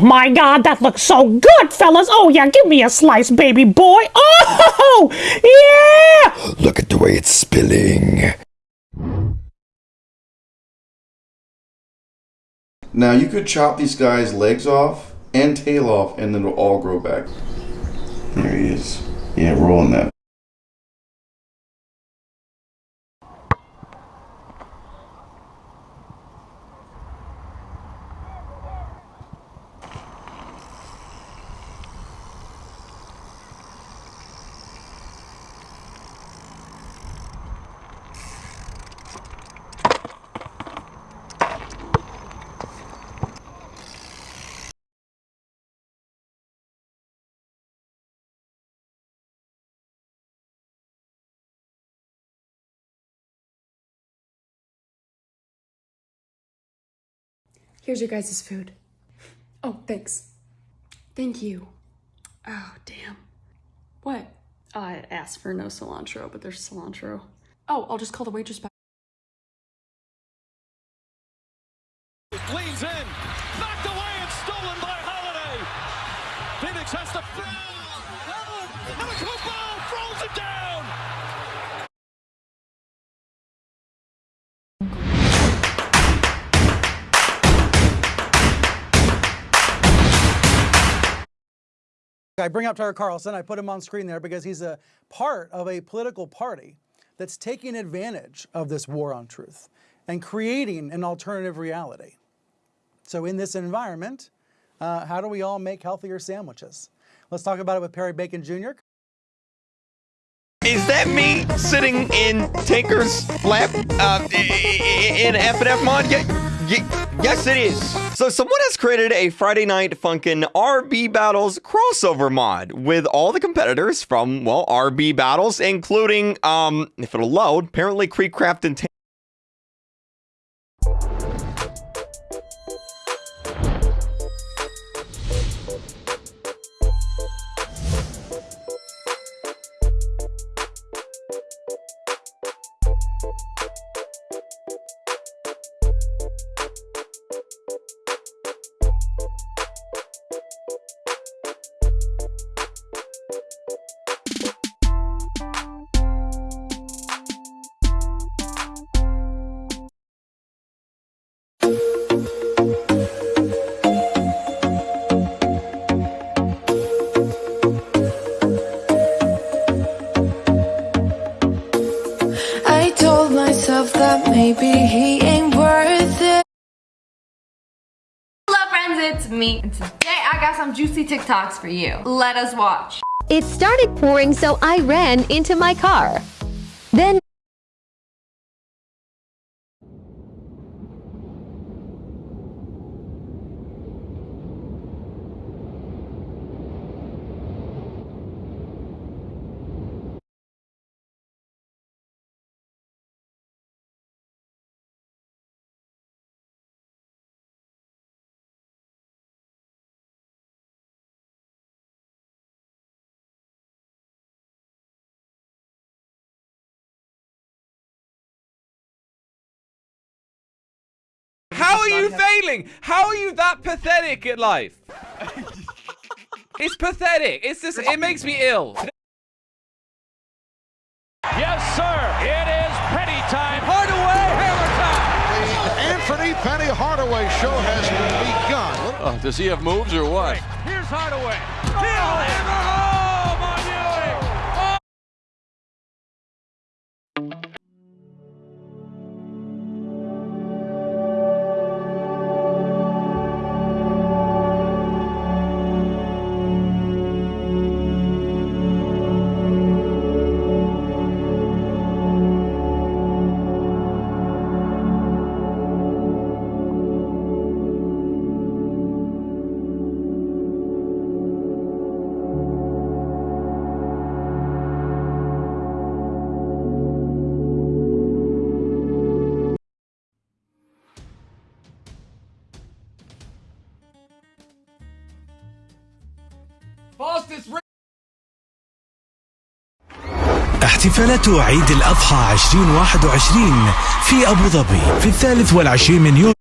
My god, that looks so good, fellas. Oh, yeah, give me a slice, baby boy. Oh, yeah! Look at the way it's spilling. Now you could chop these guys' legs off and tail off, and then it'll all grow back. There he is. Yeah, rolling that. Here's your guys' food. Oh, thanks. Thank you. Oh, damn. What? Oh, I asked for no cilantro, but there's cilantro. Oh, I'll just call the waitress back. leans in, knocked away and stolen by Holiday. Phoenix has to throw. I bring up Tucker Carlson, I put him on screen there because he's a part of a political party that's taking advantage of this war on truth and creating an alternative reality. So in this environment, uh, how do we all make healthier sandwiches? Let's talk about it with Perry Bacon Jr. Is that me sitting in Tinker's lap uh, in F and F mod? Yeah, yeah, yes, it is. So someone has created a Friday Night Funkin' RB Battles crossover mod with all the competitors from well RB Battles, including um, if it'll load, apparently KreekCraft and. Maybe he ain't worth it. Hello friends, it's me. And today I got some juicy TikToks for you. Let us watch. It started pouring, so I ran into my car. How are you failing? How are you that pathetic at life? it's pathetic. It's just, it makes me ill. Yes, sir. It is Penny time. Hardaway, hammer time. The Anfernee Penny Hardaway show has begun. Oh, does he have moves or what? Here's Hardaway. Hill, hammer احتفالات عيد الأضحى 2021 في أبو ظبي في الثالث والعشرين من يوليو